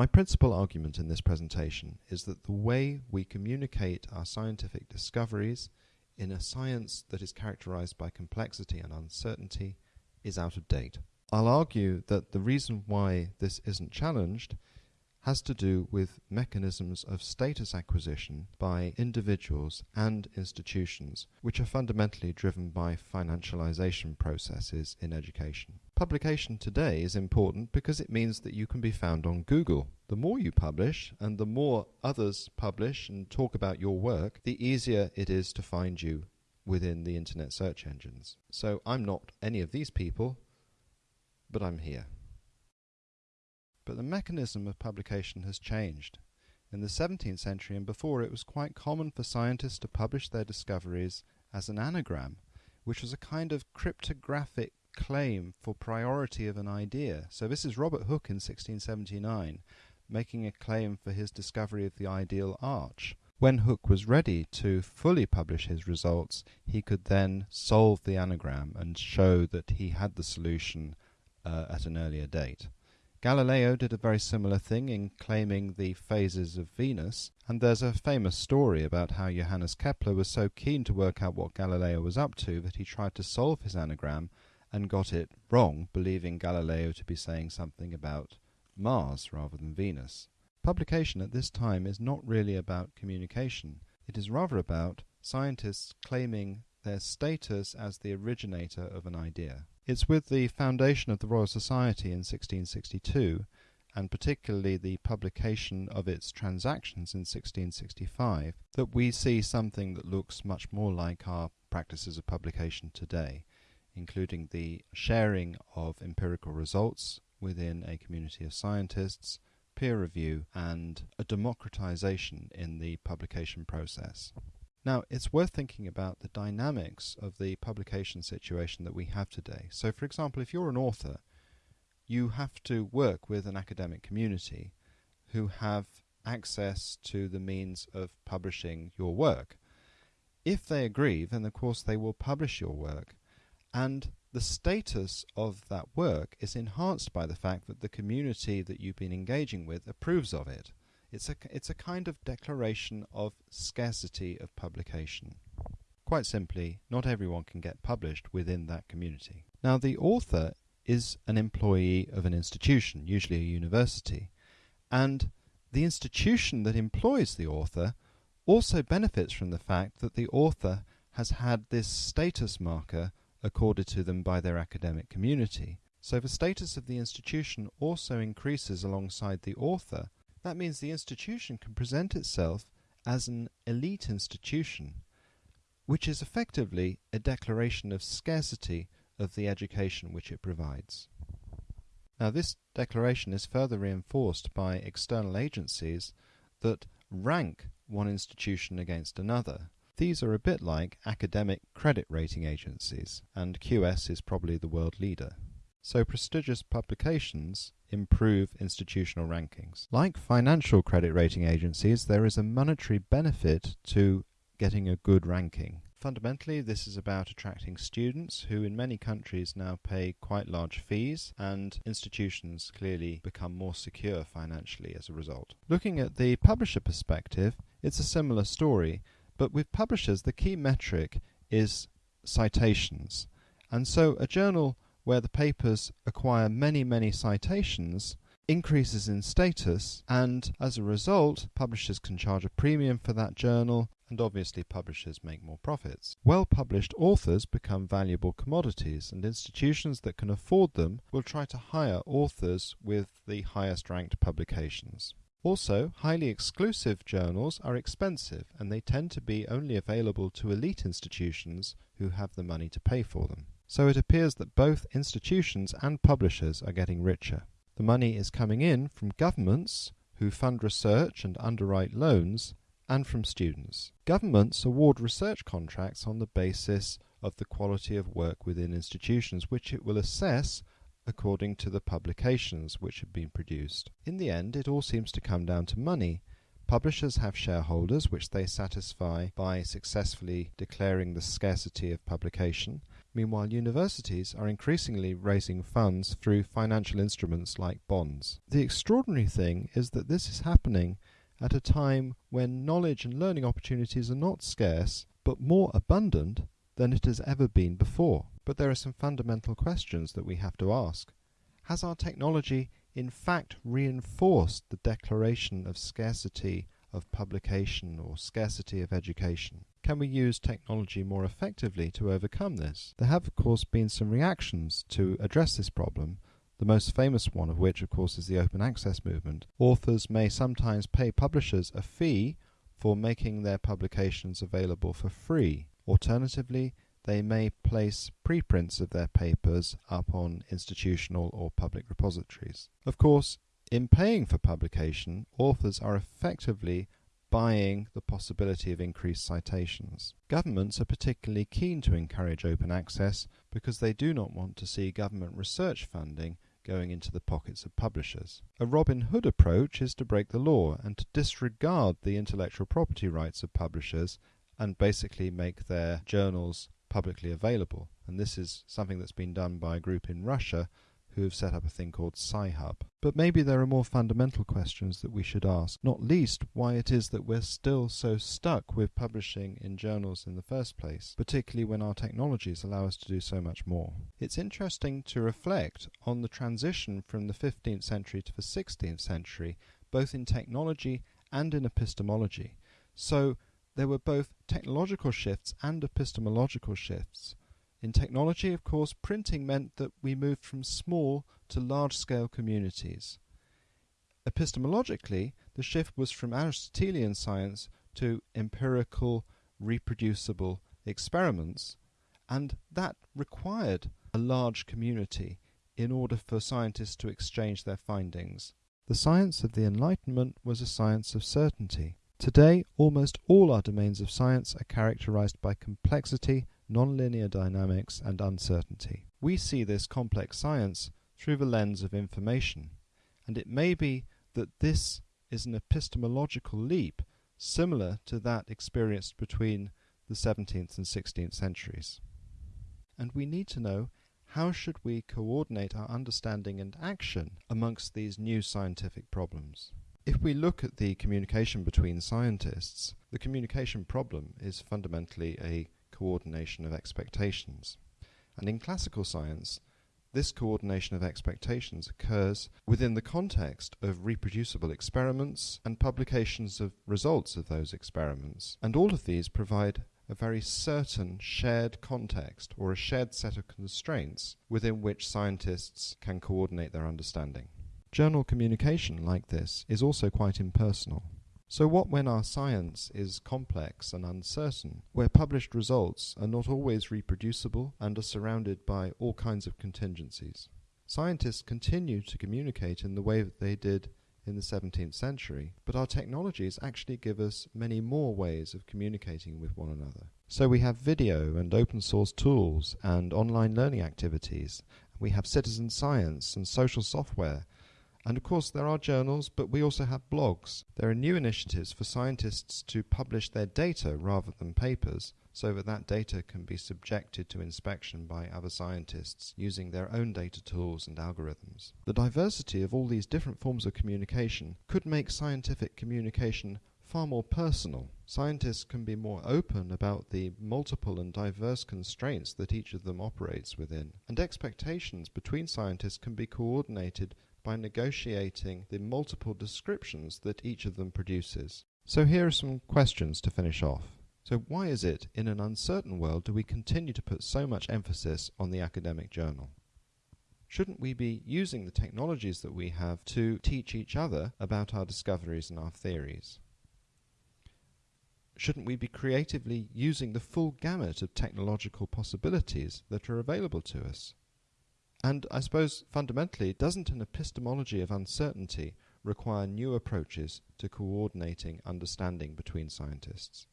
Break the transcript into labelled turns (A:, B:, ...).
A: My principal argument in this presentation is that the way we communicate our scientific discoveries in a science that is characterized by complexity and uncertainty is out of date. I'll argue that the reason why this isn't challenged has to do with mechanisms of status acquisition by individuals and institutions, which are fundamentally driven by financialization processes in education. Publication today is important because it means that you can be found on Google. The more you publish and the more others publish and talk about your work, the easier it is to find you within the internet search engines. So I'm not any of these people, but I'm here. But the mechanism of publication has changed. In the 17th century and before, it was quite common for scientists to publish their discoveries as an anagram, which was a kind of cryptographic claim for priority of an idea. So this is Robert Hooke in 1679 making a claim for his discovery of the ideal arch. When Hooke was ready to fully publish his results, he could then solve the anagram and show that he had the solution uh, at an earlier date. Galileo did a very similar thing in claiming the phases of Venus, and there's a famous story about how Johannes Kepler was so keen to work out what Galileo was up to that he tried to solve his anagram and got it wrong, believing Galileo to be saying something about Mars rather than Venus. Publication at this time is not really about communication. It is rather about scientists claiming their status as the originator of an idea. It's with the foundation of the Royal Society in 1662, and particularly the publication of its transactions in 1665, that we see something that looks much more like our practices of publication today, including the sharing of empirical results within a community of scientists, peer review, and a democratization in the publication process. Now, it's worth thinking about the dynamics of the publication situation that we have today. So, for example, if you're an author, you have to work with an academic community who have access to the means of publishing your work. If they agree, then of course they will publish your work, and the status of that work is enhanced by the fact that the community that you've been engaging with approves of it. It's a, it's a kind of declaration of scarcity of publication. Quite simply, not everyone can get published within that community. Now, the author is an employee of an institution, usually a university, and the institution that employs the author also benefits from the fact that the author has had this status marker accorded to them by their academic community. So the status of the institution also increases alongside the author that means the institution can present itself as an elite institution, which is effectively a declaration of scarcity of the education which it provides. Now, this declaration is further reinforced by external agencies that rank one institution against another. These are a bit like academic credit rating agencies, and QS is probably the world leader. So prestigious publications improve institutional rankings. Like financial credit rating agencies, there is a monetary benefit to getting a good ranking. Fundamentally, this is about attracting students who in many countries now pay quite large fees, and institutions clearly become more secure financially as a result. Looking at the publisher perspective, it's a similar story, but with publishers, the key metric is citations. And so a journal where the papers acquire many, many citations, increases in status, and as a result, publishers can charge a premium for that journal, and obviously publishers make more profits. Well published authors become valuable commodities, and institutions that can afford them will try to hire authors with the highest ranked publications. Also, highly exclusive journals are expensive and they tend to be only available to elite institutions who have the money to pay for them. So it appears that both institutions and publishers are getting richer. The money is coming in from governments who fund research and underwrite loans, and from students. Governments award research contracts on the basis of the quality of work within institutions, which it will assess according to the publications which have been produced. In the end, it all seems to come down to money. Publishers have shareholders which they satisfy by successfully declaring the scarcity of publication, Meanwhile, universities are increasingly raising funds through financial instruments like bonds. The extraordinary thing is that this is happening at a time when knowledge and learning opportunities are not scarce, but more abundant than it has ever been before. But there are some fundamental questions that we have to ask. Has our technology in fact reinforced the declaration of scarcity of publication or scarcity of education? Can we use technology more effectively to overcome this? There have, of course, been some reactions to address this problem, the most famous one of which, of course, is the open access movement. Authors may sometimes pay publishers a fee for making their publications available for free. Alternatively, they may place preprints of their papers up on institutional or public repositories. Of course, in paying for publication, authors are effectively buying the possibility of increased citations. Governments are particularly keen to encourage open access because they do not want to see government research funding going into the pockets of publishers. A Robin Hood approach is to break the law and to disregard the intellectual property rights of publishers and basically make their journals publicly available. And this is something that's been done by a group in Russia who have set up a thing called Sci-Hub. But maybe there are more fundamental questions that we should ask, not least why it is that we're still so stuck with publishing in journals in the first place, particularly when our technologies allow us to do so much more. It's interesting to reflect on the transition from the 15th century to the 16th century, both in technology and in epistemology. So there were both technological shifts and epistemological shifts. In technology, of course, printing meant that we moved from small to large scale communities. Epistemologically, the shift was from Aristotelian science to empirical, reproducible experiments, and that required a large community in order for scientists to exchange their findings. The science of the Enlightenment was a science of certainty. Today, almost all our domains of science are characterized by complexity nonlinear dynamics, and uncertainty. We see this complex science through the lens of information, and it may be that this is an epistemological leap similar to that experienced between the 17th and 16th centuries. And we need to know how should we coordinate our understanding and action amongst these new scientific problems. If we look at the communication between scientists, the communication problem is fundamentally a coordination of expectations. And in classical science, this coordination of expectations occurs within the context of reproducible experiments and publications of results of those experiments. And all of these provide a very certain shared context or a shared set of constraints within which scientists can coordinate their understanding. Journal communication like this is also quite impersonal. So what when our science is complex and uncertain, where published results are not always reproducible and are surrounded by all kinds of contingencies? Scientists continue to communicate in the way that they did in the 17th century, but our technologies actually give us many more ways of communicating with one another. So we have video and open source tools and online learning activities. We have citizen science and social software and of course, there are journals, but we also have blogs. There are new initiatives for scientists to publish their data rather than papers, so that that data can be subjected to inspection by other scientists using their own data tools and algorithms. The diversity of all these different forms of communication could make scientific communication far more personal. Scientists can be more open about the multiple and diverse constraints that each of them operates within, and expectations between scientists can be coordinated by negotiating the multiple descriptions that each of them produces. So here are some questions to finish off. So why is it, in an uncertain world, do we continue to put so much emphasis on the academic journal? Shouldn't we be using the technologies that we have to teach each other about our discoveries and our theories? Shouldn't we be creatively using the full gamut of technological possibilities that are available to us? And I suppose fundamentally, doesn't an epistemology of uncertainty require new approaches to coordinating understanding between scientists?